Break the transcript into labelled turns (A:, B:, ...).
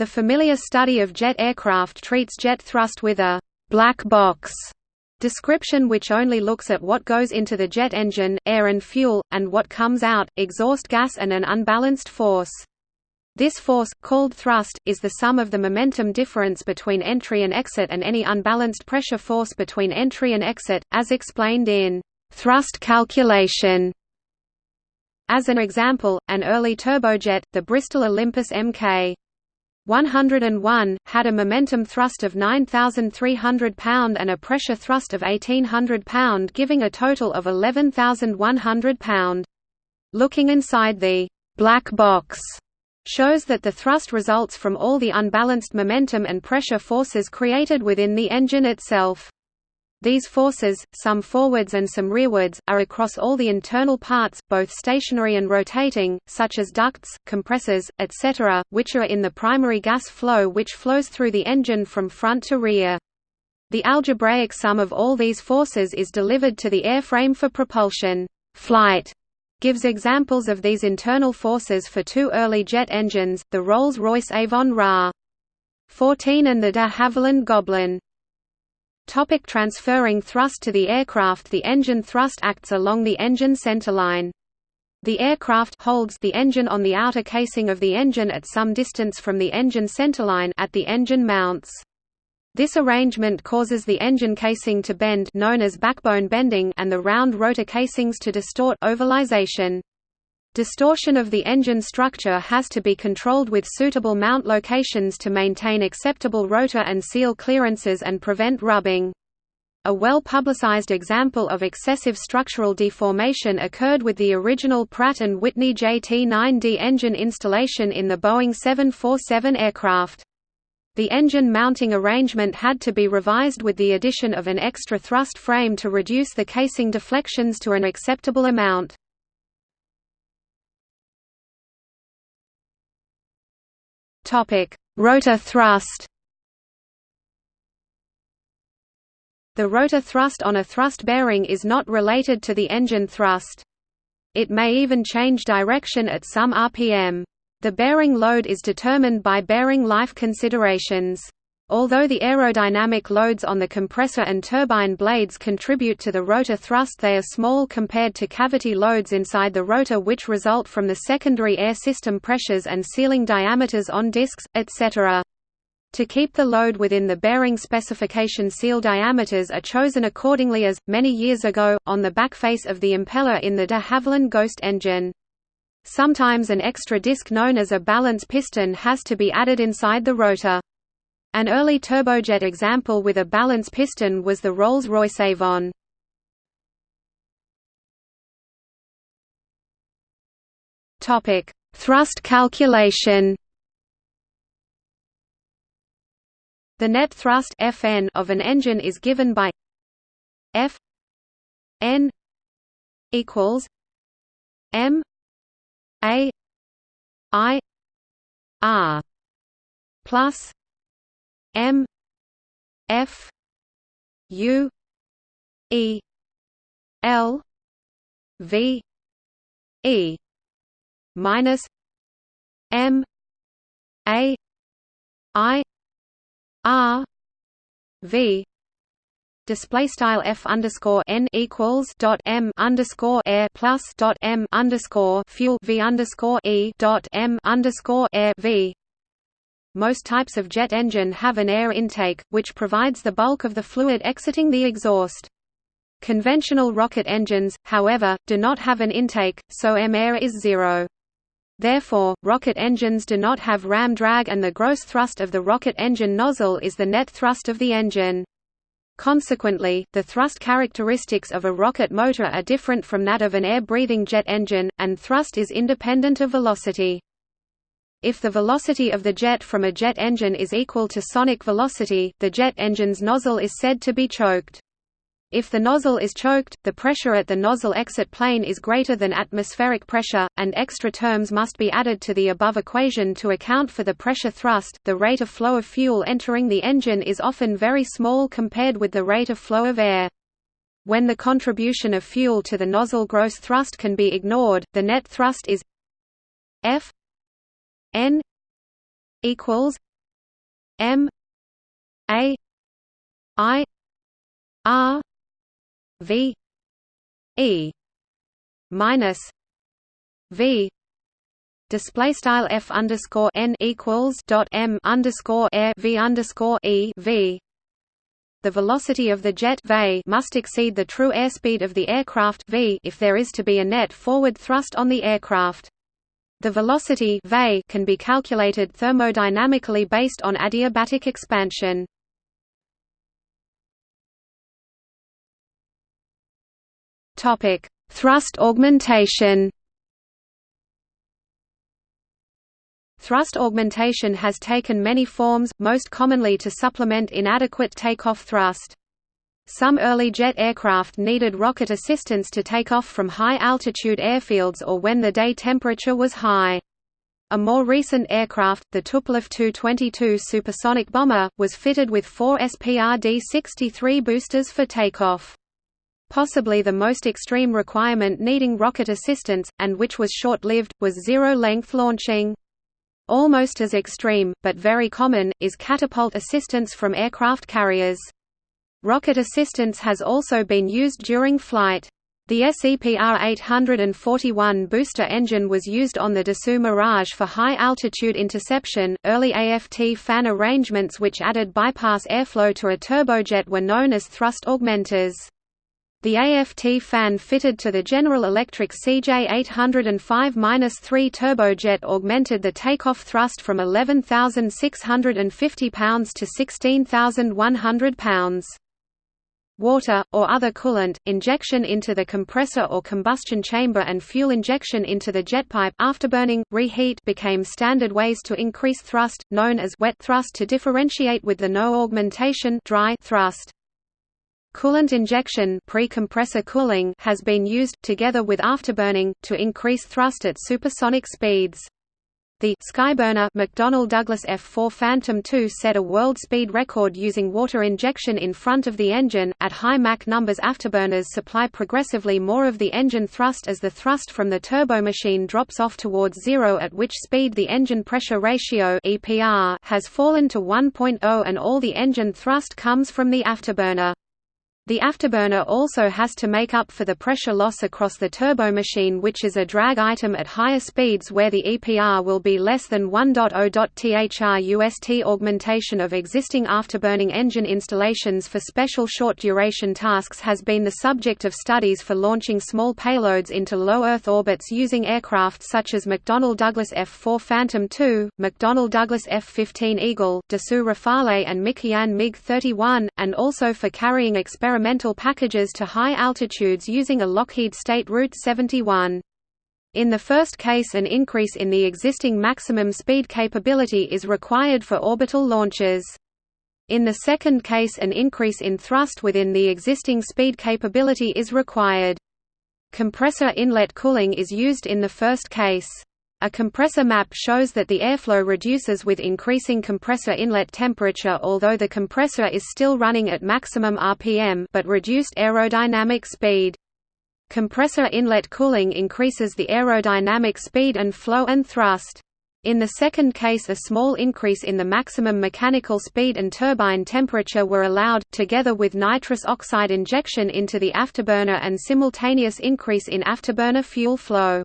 A: The familiar study of jet aircraft treats jet thrust with a «black box» description which only looks at what goes into the jet engine, air and fuel, and what comes out, exhaust gas and an unbalanced force. This force, called thrust, is the sum of the momentum difference between entry and exit and any unbalanced pressure force between entry and exit, as explained in thrust calculation. As an example, an early turbojet, the Bristol Olympus Mk. 101, had a momentum thrust of 9,300 pound and a pressure thrust of 1,800 pound giving a total of 11,100 pound. Looking inside the «black box» shows that the thrust results from all the unbalanced momentum and pressure forces created within the engine itself. These forces, some forwards and some rearwards, are across all the internal parts, both stationary and rotating, such as ducts, compressors, etc., which are in the primary gas flow which flows through the engine from front to rear. The algebraic sum of all these forces is delivered to the airframe for propulsion. Flight gives examples of these internal forces for two early jet engines, the Rolls-Royce Avon Ra. 14 and the de Havilland Goblin. Topic transferring thrust to the aircraft The engine thrust acts along the engine centerline. The aircraft holds the engine on the outer casing of the engine at some distance from the engine centerline at the engine mounts. This arrangement causes the engine casing to bend known as backbone bending and the round rotor casings to distort ovalization. Distortion of the engine structure has to be controlled with suitable mount locations to maintain acceptable rotor and seal clearances and prevent rubbing. A well-publicized example of excessive structural deformation occurred with the original Pratt & Whitney JT9D engine installation in the Boeing 747 aircraft. The engine mounting arrangement had to be revised with the addition of an extra thrust frame to reduce the casing deflections to an acceptable amount. Topic: Rotor thrust. The rotor thrust on a thrust bearing is not related to the engine thrust. It may even change direction at some RPM. The bearing load is determined by bearing life considerations. Although the aerodynamic loads on the compressor and turbine blades contribute to the rotor thrust they are small compared to cavity loads inside the rotor which result from the secondary air system pressures and sealing diameters on discs, etc. To keep the load within the bearing specification seal diameters are chosen accordingly as, many years ago, on the backface of the impeller in the de Havilland Ghost engine. Sometimes an extra disc known as a balance piston has to be added inside the rotor. An early turbojet example with a balance piston was the Rolls-Royce Avon. Topic: Thrust calculation. The net thrust Fn of an engine is given by F n equals m a i r plus M F U E L V E minus M A I R V. Display style f underscore n equals dot m underscore air plus dot m underscore fuel v underscore e dot m underscore air v most types of jet engine have an air intake, which provides the bulk of the fluid exiting the exhaust. Conventional rocket engines, however, do not have an intake, so M-air is zero. Therefore, rocket engines do not have ram drag and the gross thrust of the rocket engine nozzle is the net thrust of the engine. Consequently, the thrust characteristics of a rocket motor are different from that of an air-breathing jet engine, and thrust is independent of velocity. If the velocity of the jet from a jet engine is equal to sonic velocity, the jet engine's nozzle is said to be choked. If the nozzle is choked, the pressure at the nozzle exit plane is greater than atmospheric pressure, and extra terms must be added to the above equation to account for the pressure thrust. The rate of flow of fuel entering the engine is often very small compared with the rate of flow of air. When the contribution of fuel to the nozzle gross thrust can be ignored, the net thrust is F n equals M A I R V E minus V display style f underscore n equals dot m underscore air v underscore e v. The velocity of the jet v must exceed the true airspeed of the aircraft v if there is to be a net forward thrust on the aircraft. The velocity can be calculated thermodynamically based on adiabatic expansion. Thrust augmentation Thrust augmentation has taken many forms, most commonly to supplement inadequate takeoff thrust. Some early jet aircraft needed rocket assistance to take off from high-altitude airfields or when the day temperature was high. A more recent aircraft, the Tupolev Tu-22 supersonic bomber, was fitted with four SPRD-63 boosters for takeoff. Possibly the most extreme requirement needing rocket assistance, and which was short-lived, was zero-length launching. Almost as extreme, but very common, is catapult assistance from aircraft carriers. Rocket assistance has also been used during flight. The SEPR 841 booster engine was used on the Dassault Mirage for high-altitude interception. Early AFT fan arrangements which added bypass airflow to a turbojet were known as thrust augmenters. The AFT fan fitted to the General Electric CJ805-3 turbojet augmented the takeoff thrust from 11,650 pounds to 16,100 pounds. Water, or other coolant, injection into the compressor or combustion chamber and fuel injection into the jetpipe afterburning, reheat became standard ways to increase thrust, known as wet thrust to differentiate with the no augmentation dry thrust. Coolant injection pre-compressor cooling has been used, together with afterburning, to increase thrust at supersonic speeds. The Skyburner McDonnell Douglas F4 Phantom II set a world speed record using water injection in front of the engine. At high Mach numbers, afterburners supply progressively more of the engine thrust as the thrust from the turbomachine drops off towards zero, at which speed the engine pressure ratio (EPR) has fallen to 1.0, and all the engine thrust comes from the afterburner. The afterburner also has to make up for the pressure loss across the turbomachine which is a drag item at higher speeds where the EPR will be less than 1.0 UST augmentation of existing afterburning engine installations for special short-duration tasks has been the subject of studies for launching small payloads into low Earth orbits using aircraft such as McDonnell Douglas F-4 Phantom II, McDonnell Douglas F-15 Eagle, Dassault Rafale and Mikoyan MiG-31, and also for carrying experimental experimental packages to high altitudes using a Lockheed State Route 71. In the first case an increase in the existing maximum speed capability is required for orbital launches. In the second case an increase in thrust within the existing speed capability is required. Compressor inlet cooling is used in the first case. A compressor map shows that the airflow reduces with increasing compressor inlet temperature although the compressor is still running at maximum RPM but reduced aerodynamic speed. Compressor inlet cooling increases the aerodynamic speed and flow and thrust. In the second case a small increase in the maximum mechanical speed and turbine temperature were allowed, together with nitrous oxide injection into the afterburner and simultaneous increase in afterburner fuel flow.